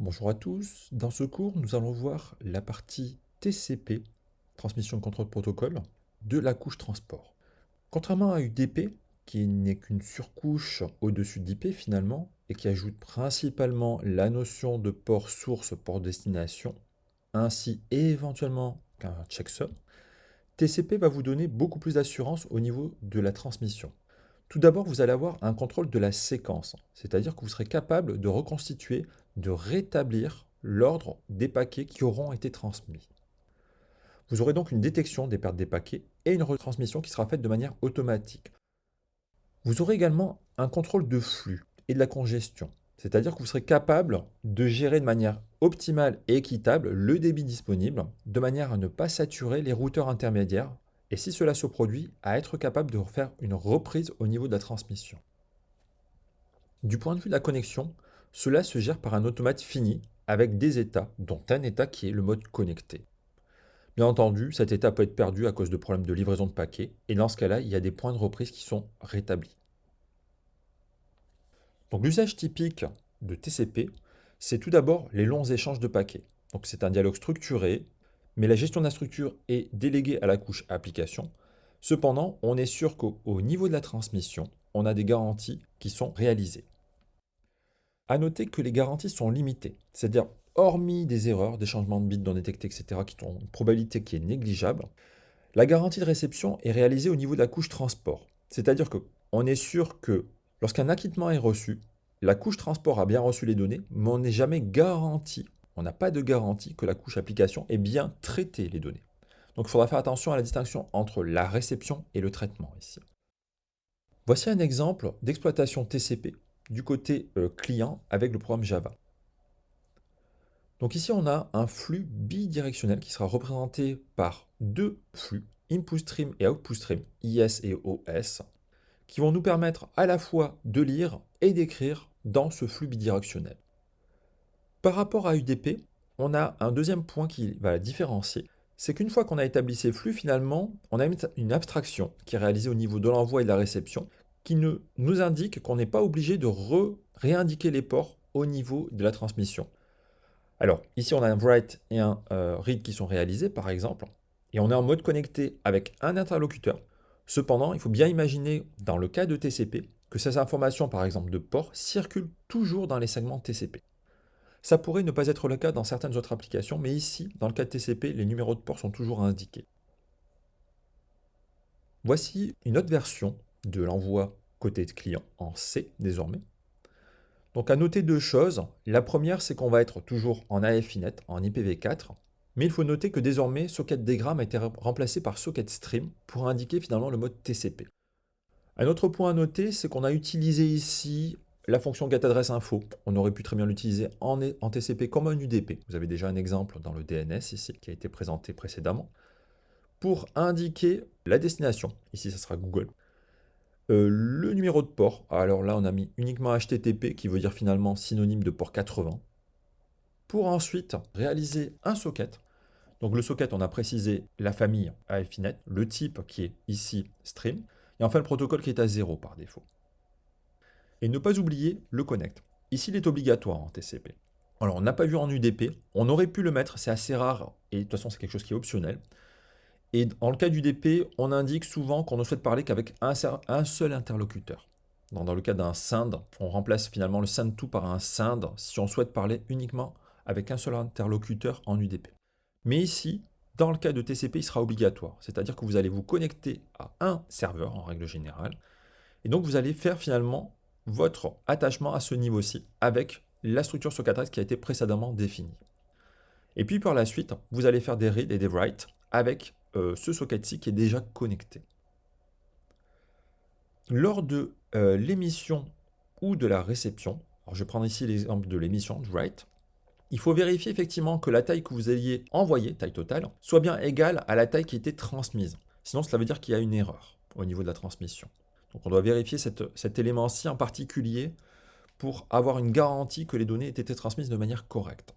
Bonjour à tous, dans ce cours nous allons voir la partie TCP, transmission contrôle protocole, de la couche transport. Contrairement à UDP, qui n'est qu'une surcouche au-dessus d'IP finalement, et qui ajoute principalement la notion de port source, port destination, ainsi éventuellement qu'un checksum, TCP va vous donner beaucoup plus d'assurance au niveau de la transmission. Tout d'abord, vous allez avoir un contrôle de la séquence, c'est-à-dire que vous serez capable de reconstituer, de rétablir l'ordre des paquets qui auront été transmis. Vous aurez donc une détection des pertes des paquets et une retransmission qui sera faite de manière automatique. Vous aurez également un contrôle de flux et de la congestion, c'est-à-dire que vous serez capable de gérer de manière optimale et équitable le débit disponible, de manière à ne pas saturer les routeurs intermédiaires et si cela se produit, à être capable de faire une reprise au niveau de la transmission. Du point de vue de la connexion, cela se gère par un automate fini avec des états, dont un état qui est le mode connecté. Bien entendu, cet état peut être perdu à cause de problèmes de livraison de paquets, et dans ce cas-là, il y a des points de reprise qui sont rétablis. Donc l'usage typique de TCP, c'est tout d'abord les longs échanges de paquets. C'est un dialogue structuré mais la gestion de la structure est déléguée à la couche application. Cependant, on est sûr qu'au niveau de la transmission, on a des garanties qui sont réalisées. A noter que les garanties sont limitées, c'est-à-dire hormis des erreurs, des changements de bits non détectés, etc., qui ont une probabilité qui est négligeable, la garantie de réception est réalisée au niveau de la couche transport. C'est-à-dire qu'on est sûr que lorsqu'un acquittement est reçu, la couche transport a bien reçu les données, mais on n'est jamais garanti on n'a pas de garantie que la couche application ait bien traité les données. Donc il faudra faire attention à la distinction entre la réception et le traitement ici. Voici un exemple d'exploitation TCP du côté euh, client avec le programme Java. Donc ici, on a un flux bidirectionnel qui sera représenté par deux flux, input stream et output stream, IS et OS, qui vont nous permettre à la fois de lire et d'écrire dans ce flux bidirectionnel. Par rapport à UDP, on a un deuxième point qui va la différencier. C'est qu'une fois qu'on a établi ces flux, finalement, on a une abstraction qui est réalisée au niveau de l'envoi et de la réception, qui nous indique qu'on n'est pas obligé de réindiquer les ports au niveau de la transmission. Alors, ici, on a un write et un euh, read qui sont réalisés, par exemple, et on est en mode connecté avec un interlocuteur. Cependant, il faut bien imaginer, dans le cas de TCP, que ces informations, par exemple de port, circulent toujours dans les segments TCP. Ça pourrait ne pas être le cas dans certaines autres applications, mais ici, dans le cas de TCP, les numéros de port sont toujours indiqués. Voici une autre version de l'envoi côté client en C désormais. Donc à noter deux choses. La première, c'est qu'on va être toujours en AFINET, en IPv4, mais il faut noter que désormais, socket diagram a été remplacé par socket stream pour indiquer finalement le mode TCP. Un autre point à noter, c'est qu'on a utilisé ici la fonction getAddressInfo, on aurait pu très bien l'utiliser en, TCP comme un UDP. Vous avez déjà un exemple dans le DNS ici, qui a été présenté précédemment, pour indiquer la destination. Ici, ça sera Google. Euh, le numéro de port, alors là, on a mis uniquement HTTP, qui veut dire finalement synonyme de port 80. Pour ensuite réaliser un socket. Donc le socket, on a précisé la famille AFINET, le type qui est ici stream, et enfin le protocole qui est à 0 par défaut. Et ne pas oublier le connect. Ici, il est obligatoire en TCP. Alors, on n'a pas vu en UDP, on aurait pu le mettre, c'est assez rare, et de toute façon, c'est quelque chose qui est optionnel. Et en le cas d'UDP, on indique souvent qu'on ne souhaite parler qu'avec un, seul interlocuteur. Dans, le cas d'un SIND, on remplace finalement le SIND2 par un SIND si on souhaite parler uniquement avec un seul interlocuteur en UDP. Mais ici, dans le cas de TCP, il sera obligatoire. C'est-à-dire que vous allez vous connecter à un serveur en règle générale. Et donc, vous allez faire finalement votre attachement à ce niveau-ci avec la structure socket qui a été précédemment définie. Et puis par la suite, vous allez faire des read et des write avec euh, ce socket-ci qui est déjà connecté. Lors de euh, l'émission ou de la réception, alors je vais prendre ici l'exemple de l'émission, write, il faut vérifier effectivement que la taille que vous ayez envoyée, taille totale, soit bien égale à la taille qui était transmise. Sinon, cela veut dire qu'il y a une erreur au niveau de la transmission. Donc on doit vérifier cet élément-ci en particulier pour avoir une garantie que les données aient été transmises de manière correcte.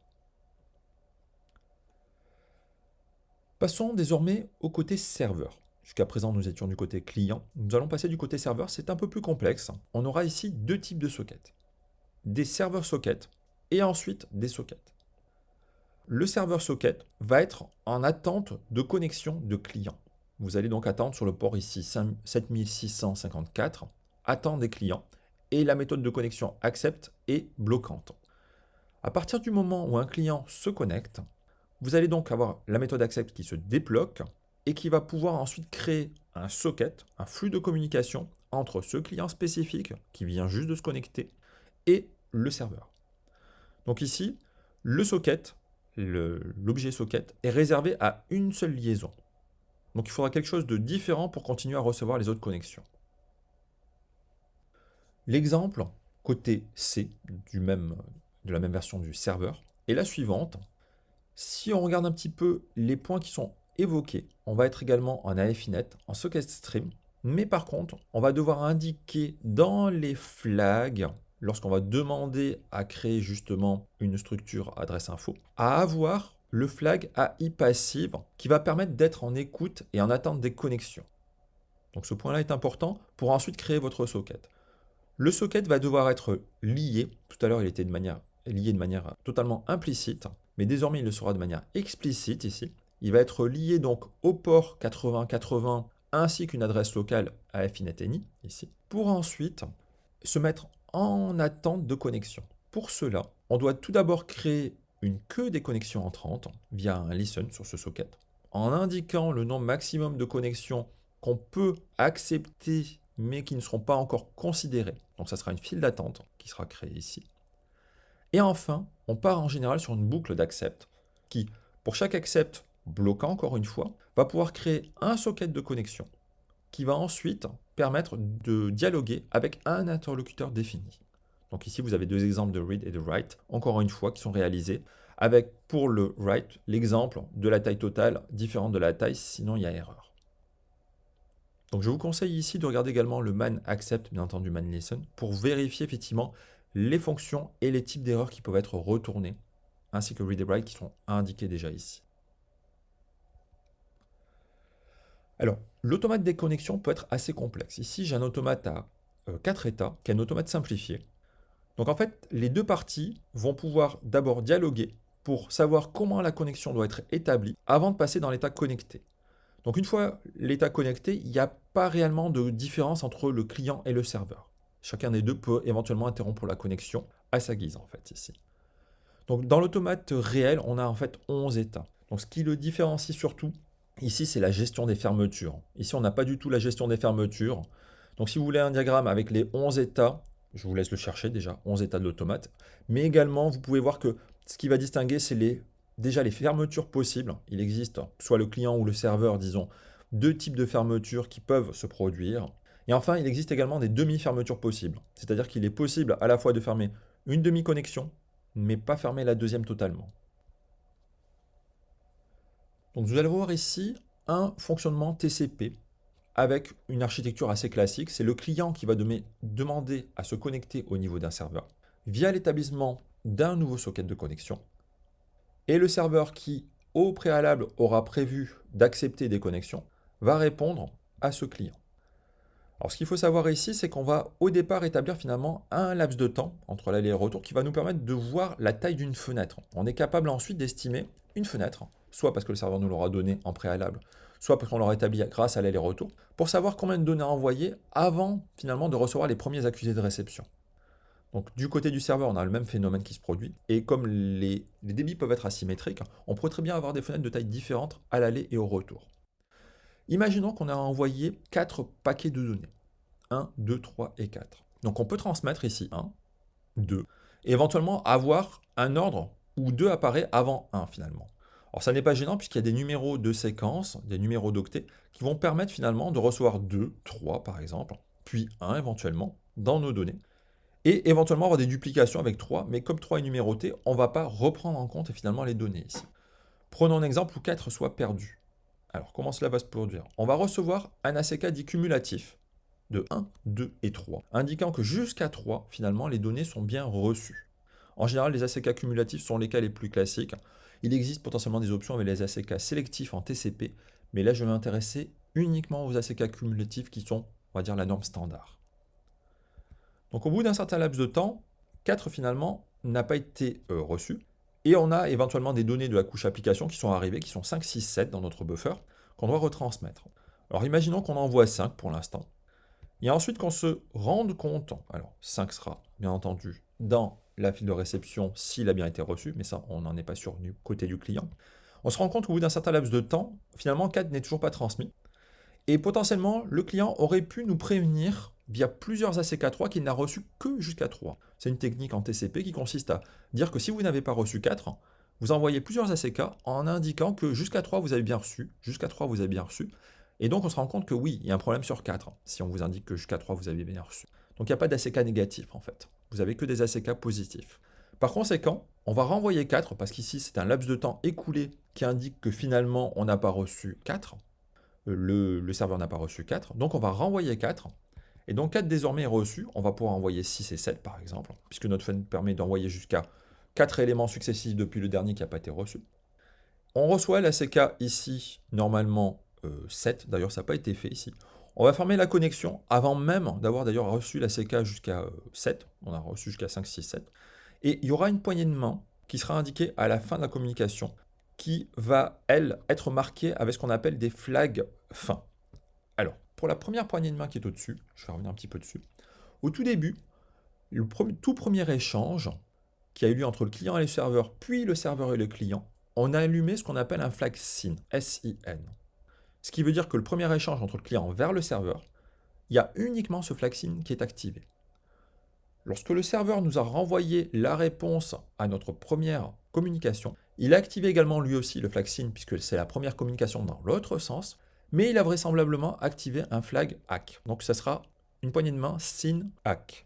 Passons désormais au côté serveur. Jusqu'à présent, nous étions du côté client. Nous allons passer du côté serveur, c'est un peu plus complexe. On aura ici deux types de sockets. Des serveurs sockets, et ensuite des sockets. Le serveur socket va être en attente de connexion de clients. Vous allez donc attendre sur le port ici 7654, attendre des clients, et la méthode de connexion accept est bloquante. À partir du moment où un client se connecte, vous allez donc avoir la méthode accept qui se débloque et qui va pouvoir ensuite créer un socket, un flux de communication entre ce client spécifique qui vient juste de se connecter et le serveur. Donc ici, le socket, l'objet socket, est réservé à une seule liaison. Donc il faudra quelque chose de différent pour continuer à recevoir les autres connexions. L'exemple côté C de la même version du serveur est la suivante. Si on regarde un petit peu les points qui sont évoqués, on va être également en AFINET, en socket stream, mais par contre, on va devoir indiquer dans les flags, lorsqu'on va demander à créer justement une structure adresse info, à avoir le flag AI passive qui va permettre d'être en écoute et en attente des connexions. Donc ce point-là est important pour ensuite créer votre socket. Le socket va devoir être lié, tout à l'heure il était lié de manière totalement implicite, mais désormais il le sera de manière explicite ici. Il va être lié donc au port 8080 ainsi qu'une adresse locale à FINET.NI, ici, pour ensuite se mettre en attente de connexion. Pour cela, on doit tout d'abord créer une queue des connexions entrantes via un listen sur ce socket, en indiquant le nombre maximum de connexions qu'on peut accepter mais qui ne seront pas encore considérées. Donc ça sera une file d'attente qui sera créée ici. Et enfin, on part en général sur une boucle d'accept qui, pour chaque accept bloquant encore une fois, va pouvoir créer un socket de connexion qui va ensuite permettre de dialoguer avec un interlocuteur défini. Donc ici, vous avez deux exemples de read et de write, encore une fois, qui sont réalisés avec, pour le write, l'exemple de la taille totale différente de la taille, sinon il y a erreur. Donc je vous conseille ici de regarder également le man accept, bien entendu man listen, pour vérifier effectivement les fonctions et les types d'erreurs qui peuvent être retournées, ainsi que read et write qui sont indiqués déjà ici. Alors, l'automate des connexions peut être assez complexe. Ici, j'ai un automate à 4 euh, états, qui est un automate simplifié. Donc en fait, les deux parties vont pouvoir d'abord dialoguer pour savoir comment la connexion doit être établie avant de passer dans l'état connecté. Donc une fois l'état connecté, il n'y a pas réellement de différence entre le client et le serveur. Chacun des deux peut éventuellement interrompre la connexion à sa guise en fait ici. Donc dans l'automate réel, on a en fait 11 états. Donc ce qui le différencie surtout, Ici, c'est la gestion des fermetures. Ici, on n'a pas du tout la gestion des fermetures. Donc, si vous voulez un diagramme avec les 11 états, je vous laisse le chercher déjà, 11 états de l'automate. Mais également, vous pouvez voir que ce qui va distinguer, c'est déjà les fermetures possibles. Il existe, soit le client ou le serveur, disons, deux types de fermetures qui peuvent se produire. Et enfin, il existe également des demi-fermetures possibles. C'est-à-dire qu'il est possible à la fois de fermer une demi-connexion, mais pas fermer la deuxième totalement. Donc vous allez voir ici un fonctionnement TCP avec une architecture assez classique. C'est le client qui va demander à se connecter au niveau d'un serveur via l'établissement d'un nouveau socket de connexion. Et le serveur qui, au préalable, aura prévu d'accepter des connexions, va répondre à ce client. Alors ce qu'il faut savoir ici, c'est qu'on va au départ établir finalement un laps de temps entre l'aller et le retour qui va nous permettre de voir la taille d'une fenêtre. On est capable ensuite d'estimer une fenêtre soit parce que le serveur nous l'aura donné en préalable, soit parce qu'on l'aura établi grâce à l'aller-retour, pour savoir combien de données envoyer avant finalement de recevoir les premiers accusés de réception. Donc du côté du serveur, on a le même phénomène qui se produit, et comme les, débits peuvent être asymétriques, on pourrait très bien avoir des fenêtres de taille différentes à l'aller et au retour. Imaginons qu'on a envoyé 4 paquets de données. 1, 2, 3 et 4. Donc on peut transmettre ici 1, 2, et éventuellement avoir un ordre où 2 apparaît avant 1 finalement. Alors ça n'est pas gênant puisqu'il y a des numéros de séquence, des numéros d'octets, qui vont permettre finalement de recevoir 2, 3 par exemple, puis 1 éventuellement, dans nos données. Et éventuellement avoir des duplications avec 3, mais comme 3 est numéroté, on ne va pas reprendre en compte finalement les données ici. Prenons un exemple où 4 soit perdu. Alors comment cela va se produire? On va recevoir un ACK dit cumulatif de 1, 2 et 3, indiquant que jusqu'à 3, finalement, les données sont bien reçues. En général, les ACK cumulatifs sont les cas les plus classiques. Il existe potentiellement des options avec les ACK sélectifs en TCP, mais là je vais m'intéresser uniquement aux ACK cumulatifs qui sont, on va dire, la norme standard. Donc au bout d'un certain laps de temps, 4 finalement n'a pas été euh, reçu. Et on a éventuellement des données de la couche application qui sont arrivées, qui sont 5, 6, 7 dans notre buffer, qu'on doit retransmettre. Alors imaginons qu'on envoie 5 pour l'instant. Et ensuite qu'on se rende compte, alors 5 sera bien entendu dans la file de réception s'il a bien été reçu, mais ça on n'en est pas sûr du côté du client. On se rend compte qu'au bout d'un certain laps de temps, finalement 4 n'est toujours pas transmis. Et potentiellement, le client aurait pu nous prévenir via plusieurs ACK3 qu'il n'a reçu que jusqu'à 3. C'est une technique en TCP qui consiste à dire que si vous n'avez pas reçu 4, vous envoyez plusieurs ACK en indiquant que jusqu'à 3 vous avez bien reçu, jusqu'à 3 vous avez bien reçu, et donc on se rend compte que oui, il y a un problème sur 4, si on vous indique que jusqu'à 3 vous avez bien reçu. Donc il n'y a pas d'ACK négatif en fait, vous avez que des ACK positifs. Par conséquent, on va renvoyer 4, parce qu'ici c'est un laps de temps écoulé qui indique que finalement on n'a pas reçu 4, le, le serveur n'a pas reçu 4, donc on va renvoyer 4, et donc 4 désormais est reçu, on va pouvoir envoyer 6 et 7 par exemple, puisque notre fun permet d'envoyer jusqu'à 4 éléments successifs depuis le dernier qui n'a pas été reçu. On reçoit la CK ici, normalement 7, euh, d'ailleurs ça n'a pas été fait ici. On va fermer la connexion avant même d'avoir d'ailleurs reçu la CK jusqu'à 7, euh, on a reçu jusqu'à 5, 6, 7. Et il y aura une poignée de main qui sera indiquée à la fin de la communication, qui va, elle, être marquée avec ce qu'on appelle des flags fins. Alors, pour la première poignée de main qui est au-dessus, je vais revenir un petit peu dessus, au tout début, le tout premier échange qui a eu lieu entre le client et le serveur, puis le serveur et le client, on a allumé ce qu'on appelle un flag SYN, S-I-N. Ce qui veut dire que le premier échange entre le client vers le serveur, il y a uniquement ce flag SYN qui est activé. Lorsque le serveur nous a renvoyé la réponse à notre première communication, il a activé également lui aussi le flag SYN puisque c'est la première communication dans l'autre sens, mais il a vraisemblablement activé un flag hack. Donc ça sera une poignée de main SYN hack.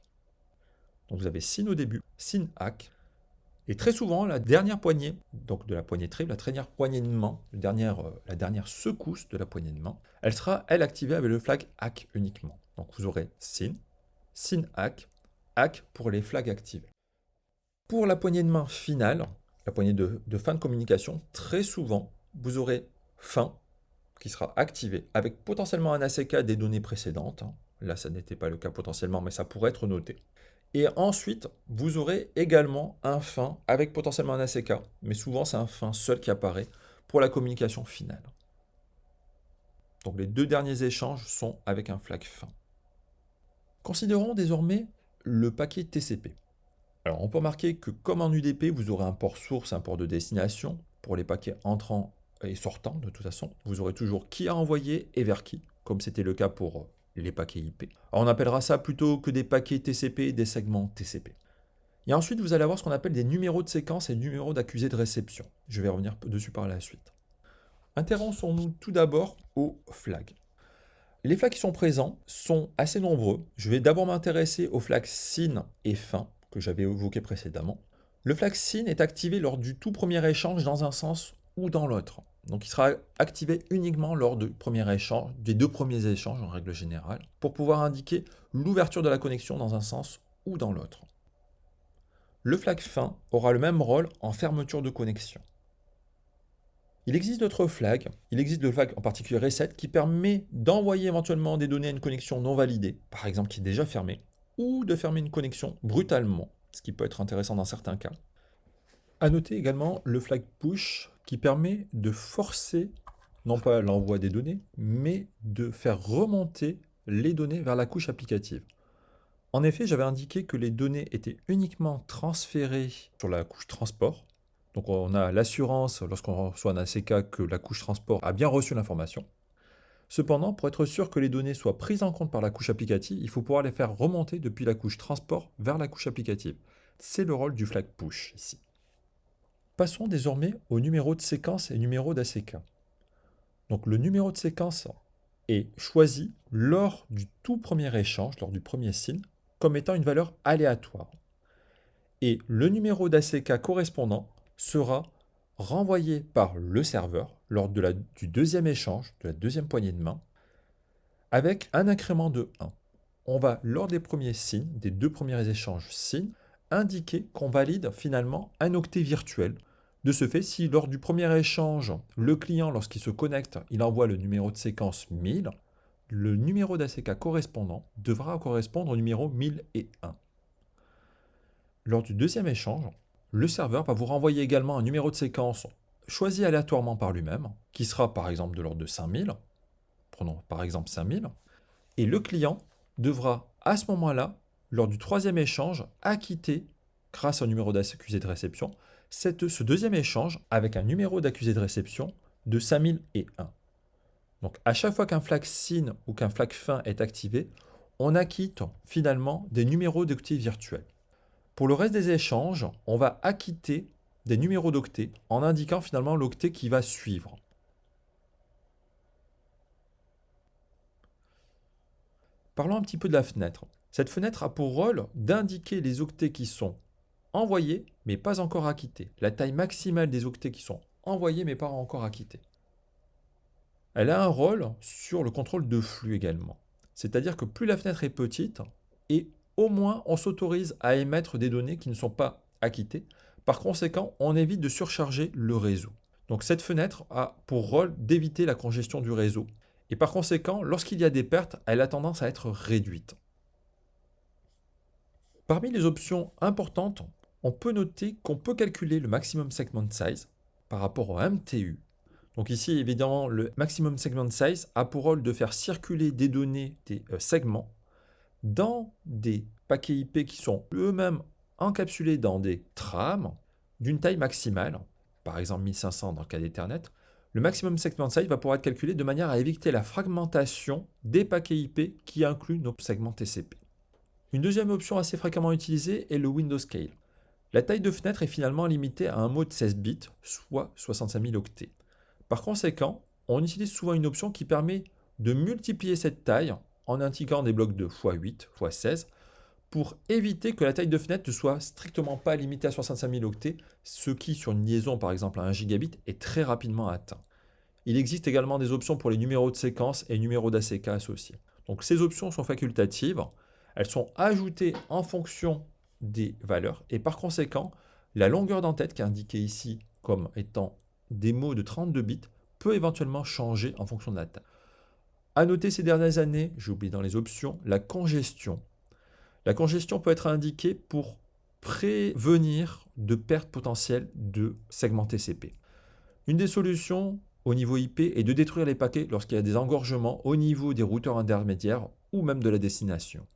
Donc vous avez SYN au début, SYN hack. Et très souvent, la dernière poignée, donc de la poignée triple, la dernière poignée de main, la dernière, euh, la dernière secousse de la poignée de main, elle sera, elle, activée avec le flag hack uniquement. Donc vous aurez SYN, SYN hack, hack pour les flags activés. Pour la poignée de main finale, la poignée de fin de communication, très souvent, vous aurez fin qui sera activé avec potentiellement un ACK des données précédentes. Hein. Là, ça n'était pas le cas potentiellement, mais ça pourrait être noté. Et ensuite, vous aurez également un fin avec potentiellement un ACK, mais souvent c'est un fin seul qui apparaît pour la communication finale. Donc les deux derniers échanges sont avec un flag fin. Considérons désormais le paquet TCP. Alors on peut remarquer que comme en UDP, vous aurez un port source, un port de destination pour les paquets entrants et sortant de toute façon, vous aurez toujours qui a envoyé et vers qui, comme c'était le cas pour euh, les paquets IP. On appellera ça plutôt que des paquets TCP, des segments TCP. Et ensuite, vous allez avoir ce qu'on appelle des numéros de séquence et numéros d'accusé de réception. Je vais revenir dessus par la suite. Intéressons-nous tout d'abord aux flags. Les flags qui sont présents sont assez nombreux. Je vais d'abord m'intéresser aux flags SYN et FIN que j'avais évoqué précédemment. Le flag SYN est activé lors du tout premier échange dans un sens ou dans l'autre. Donc il sera activé uniquement lors du premier échange, des deux premiers échanges en règle générale, pour pouvoir indiquer l'ouverture de la connexion dans un sens ou dans l'autre. Le flag fin aura le même rôle en fermeture de connexion. Il existe d'autres flags, il existe le flag en particulier reset qui permet d'envoyer éventuellement des données à une connexion non validée, par exemple qui est déjà fermée, ou de fermer une connexion brutalement, ce qui peut être intéressant dans certains cas. A noter également le flag push qui permet de forcer, non pas l'envoi des données, mais de faire remonter les données vers la couche applicative. En effet, j'avais indiqué que les données étaient uniquement transférées sur la couche transport. Donc on a l'assurance, lorsqu'on reçoit un ACK, que la couche transport a bien reçu l'information. Cependant, pour être sûr que les données soient prises en compte par la couche applicative, il faut pouvoir les faire remonter depuis la couche transport vers la couche applicative. C'est le rôle du flag push ici. Passons désormais au numéro de séquence et numéro d'ACK. Donc le numéro de séquence est choisi lors du tout premier échange, lors du premier signe, comme étant une valeur aléatoire. Et le numéro d'ACK correspondant sera renvoyé par le serveur lors du deuxième échange, de la deuxième poignée de main, avec un incrément de 1. On va, lors des premiers signes, des deux premiers échanges signes, indiquer qu'on valide finalement un octet virtuel. De ce fait, si lors du premier échange, le client, lorsqu'il se connecte, il envoie le numéro de séquence 1000, le numéro d'ACK correspondant devra correspondre au numéro 1001. lors du deuxième échange, le serveur va vous renvoyer également un numéro de séquence choisi aléatoirement par lui-même, qui sera par exemple de l'ordre de 5000, prenons par exemple 5000, et le client devra à ce moment-là, lors du troisième échange, acquitter, grâce au numéro d'accusé de réception, ce deuxième échange avec un numéro d'accusé de réception de 5001. Donc à chaque fois qu'un flag SYN ou qu'un flag fin est activé, on acquitte finalement des numéros d'octets virtuels. Pour le reste des échanges, on va acquitter des numéros d'octets en indiquant finalement l'octet qui va suivre. Parlons un petit peu de la fenêtre. Cette fenêtre a pour rôle d'indiquer les octets qui sont envoyés mais pas encore acquittés. La taille maximale des octets qui sont envoyés mais pas encore acquittés. Elle a un rôle sur le contrôle de flux également. C'est-à-dire que plus la fenêtre est petite, et au moins on s'autorise à émettre des données qui ne sont pas acquittées. Par conséquent, on évite de surcharger le réseau. Donc cette fenêtre a pour rôle d'éviter la congestion du réseau. Et par conséquent, lorsqu'il y a des pertes, elle a tendance à être réduite. Parmi les options importantes, on peut noter qu'on peut calculer le maximum segment size par rapport au MTU donc ici, évidemment, le maximum segment size a pour rôle de faire circuler des données, des euh, segments, dans des paquets IP qui sont eux-mêmes encapsulés dans des trames d'une taille maximale, par exemple 1500 dans le cas d'Ethernet. Le maximum segment size va pouvoir être calculé de manière à éviter la fragmentation des paquets IP qui incluent nos segments TCP. Une deuxième option assez fréquemment utilisée est le Windows Scale. La taille de fenêtre est finalement limitée à un mot de 16 bits, soit 65 000 octets. Par conséquent, on utilise souvent une option qui permet de multiplier cette taille en indiquant des blocs de x8, x16, pour éviter que la taille de fenêtre ne soit strictement pas limitée à 65 000 octets, ce qui, sur une liaison par exemple à 1 gigabit, est très rapidement atteint. Il existe également des options pour les numéros de séquence et numéros d'ACK associés. Donc ces options sont facultatives, elles sont ajoutées en fonction des valeurs, et par conséquent, la longueur d'entête qui est indiquée ici comme étant des mots de 32 bits peut éventuellement changer en fonction de la taille. À noter ces dernières années, j'ai oublié dans les options, la congestion. La congestion peut être indiquée pour prévenir de pertes potentielles de segments TCP. Une des solutions au niveau IP est de détruire les paquets lorsqu'il y a des engorgements au niveau des routeurs intermédiaires ou même de la destination.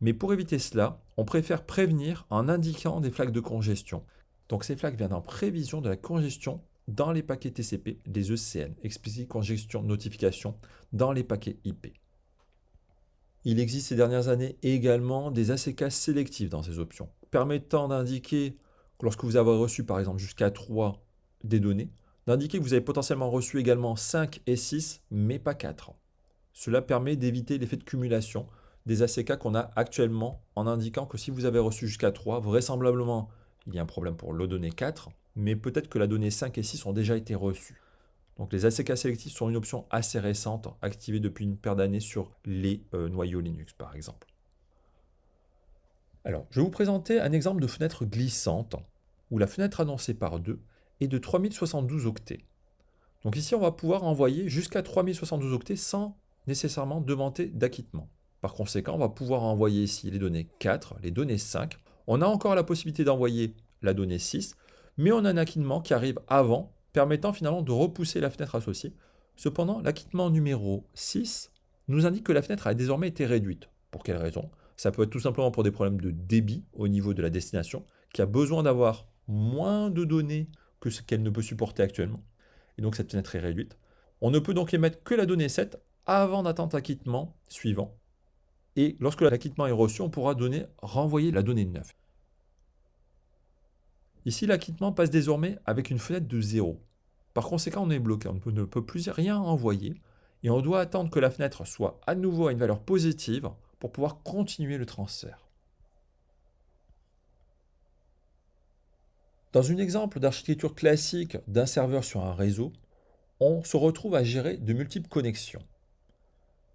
Mais pour éviter cela, on préfère prévenir en indiquant des flaques de congestion. Donc ces flaques viennent en prévision de la congestion dans les paquets TCP des ECN, explicit congestion notification, dans les paquets IP. Il existe ces dernières années également des ACK sélectifs dans ces options, permettant d'indiquer que lorsque vous avez reçu par exemple jusqu'à 3 des données, d'indiquer que vous avez potentiellement reçu également 5 et 6, mais pas 4. Cela permet d'éviter l'effet de cumulation des ACK qu'on a actuellement en indiquant que si vous avez reçu jusqu'à 3, vraisemblablement il y a un problème pour le données 4, mais peut-être que la donnée 5 et 6 ont déjà été reçues. Donc les ACK sélectifs sont une option assez récente, activée depuis une paire d'années sur les euh, noyaux Linux par exemple. Alors, je vais vous présenter un exemple de fenêtre glissante, où la fenêtre annoncée par 2 est de 3072 octets. Donc ici, on va pouvoir envoyer jusqu'à 3072 octets sans nécessairement demander d'acquittement. Par conséquent, on va pouvoir envoyer ici les données 4, les données 5. On a encore la possibilité d'envoyer la donnée 6, mais on a un acquittement qui arrive avant, permettant finalement de repousser la fenêtre associée. Cependant, l'acquittement numéro 6 nous indique que la fenêtre a désormais été réduite. Pour quelle raison? Ça peut être tout simplement pour des problèmes de débit au niveau de la destination, qui a besoin d'avoir moins de données que ce qu'elle ne peut supporter actuellement. Et donc cette fenêtre est réduite. On ne peut donc émettre que la donnée 7 avant d'attendre l'acquittement suivant. Et lorsque l'acquittement est reçu, on pourra donner, renvoyer la donnée 9. Ici, l'acquittement passe désormais avec une fenêtre de 0. Par conséquent, on est bloqué, on ne peut plus rien envoyer, et on doit attendre que la fenêtre soit à nouveau à une valeur positive pour pouvoir continuer le transfert. Dans un exemple d'architecture classique d'un serveur sur un réseau, on se retrouve à gérer de multiples connexions.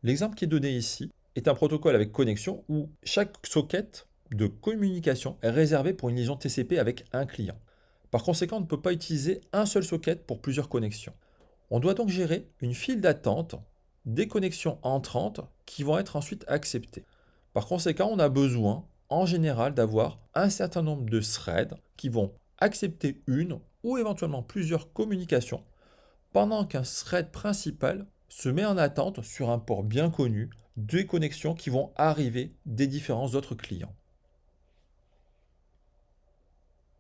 L'exemple qui est donné ici est un protocole avec connexion où chaque socket de communication est réservé pour une liaison TCP avec un client. Par conséquent, on ne peut pas utiliser un seul socket pour plusieurs connexions. On doit donc gérer une file d'attente des connexions entrantes qui vont être ensuite acceptées. Par conséquent, on a besoin en général d'avoir un certain nombre de threads qui vont accepter une ou éventuellement plusieurs communications pendant qu'un thread principal se met en attente sur un port bien connu des connexions qui vont arriver des différents autres clients.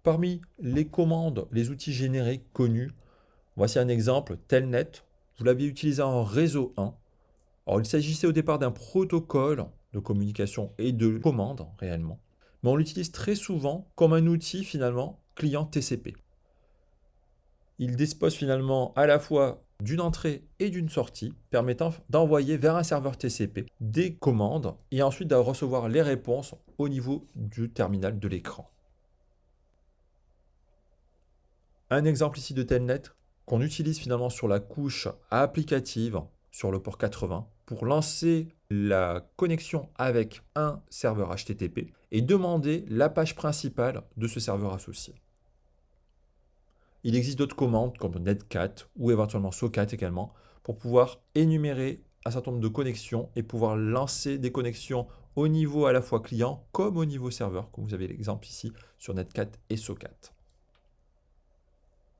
Parmi les commandes, les outils générés connus, voici un exemple, Telnet. Vous l'aviez utilisé en réseau 1. Alors, il s'agissait au départ d'un protocole de communication et de commande réellement, mais on l'utilise très souvent comme un outil finalement client TCP. Il dispose finalement à la fois d'une entrée et d'une sortie permettant d'envoyer vers un serveur TCP des commandes et ensuite de recevoir les réponses au niveau du terminal de l'écran. Un exemple ici de Telnet qu'on utilise finalement sur la couche applicative sur le port 80 pour lancer la connexion avec un serveur HTTP et demander la page principale de ce serveur associé. Il existe d'autres commandes comme netcat ou éventuellement socat également pour pouvoir énumérer un certain nombre de connexions et pouvoir lancer des connexions au niveau à la fois client comme au niveau serveur, comme vous avez l'exemple ici sur netcat et socat.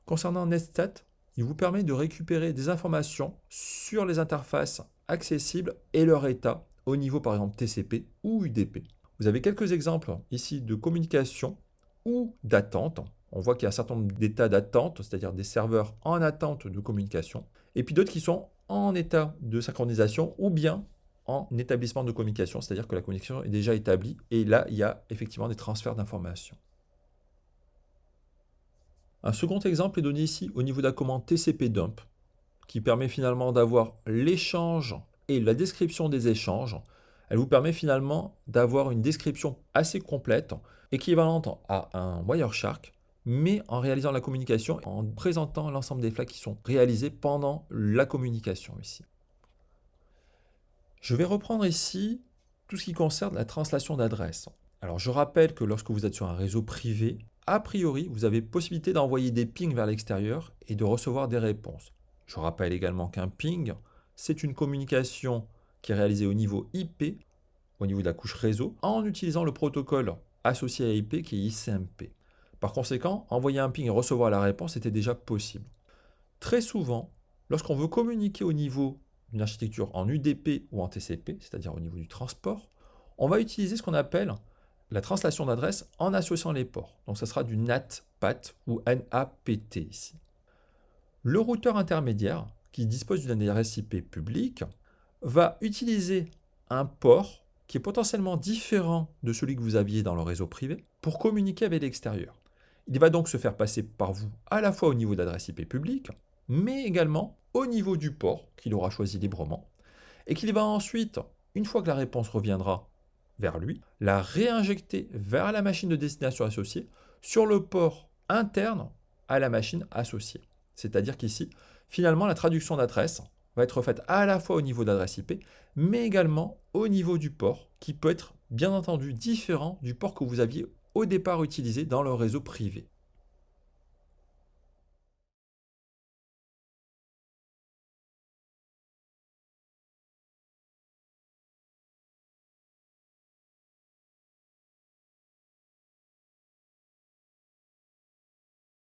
Concernant netstat, il vous permet de récupérer des informations sur les interfaces accessibles et leur état au niveau par exemple TCP ou UDP. Vous avez quelques exemples ici de communication ou d'attente on voit qu'il y a un certain nombre d'états d'attente, c'est-à-dire des serveurs en attente de communication, et puis d'autres qui sont en état de synchronisation ou bien en établissement de communication, c'est-à-dire que la connexion est déjà établie, et là, il y a effectivement des transferts d'informations. Un second exemple est donné ici au niveau de la commande TCP dump, qui permet finalement d'avoir l'échange et la description des échanges. Elle vous permet finalement d'avoir une description assez complète, équivalente à un Wireshark, mais en réalisant la communication, en présentant l'ensemble des flags qui sont réalisés pendant la communication ici. Je vais reprendre ici tout ce qui concerne la translation d'adresse. Alors je rappelle que lorsque vous êtes sur un réseau privé, a priori, vous avez possibilité d'envoyer des pings vers l'extérieur et de recevoir des réponses. Je rappelle également qu'un ping, c'est une communication qui est réalisée au niveau IP, au niveau de la couche réseau, en utilisant le protocole associé à IP qui est ICMP. Par conséquent, envoyer un ping et recevoir la réponse était déjà possible. Très souvent, lorsqu'on veut communiquer au niveau d'une architecture en UDP ou en TCP, c'est-à-dire au niveau du transport, on va utiliser ce qu'on appelle la translation d'adresse en associant les ports. Donc ça sera du NAT-PAT ou NAPT ici. Le routeur intermédiaire, qui dispose d'une adresse IP publique, va utiliser un port qui est potentiellement différent de celui que vous aviez dans le réseau privé pour communiquer avec l'extérieur. Il va donc se faire passer par vous à la fois au niveau d'adresse IP publique, mais également au niveau du port qu'il aura choisi librement, et qu'il va ensuite, une fois que la réponse reviendra vers lui, la réinjecter vers la machine de destination associée sur le port interne à la machine associée. C'est-à-dire qu'ici, finalement, la traduction d'adresse va être faite à la fois au niveau d'adresse IP, mais également au niveau du port, qui peut être bien entendu différent du port que vous aviez au départ utilisé dans le réseau privé.